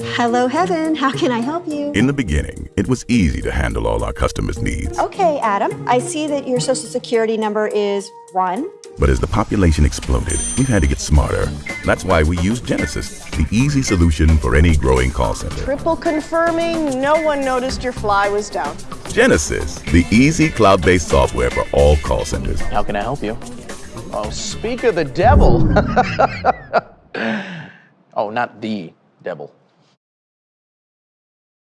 Hello, Heaven. How can I help you? In the beginning, it was easy to handle all our customers' needs. Okay, Adam. I see that your social security number is one. But as the population exploded, we've had to get smarter. That's why we use Genesys, the easy solution for any growing call center. Triple confirming, no one noticed your fly was down. Genesys, the easy cloud-based software for all call centers. How can I help you? Oh, speak of the devil. oh, not the devil.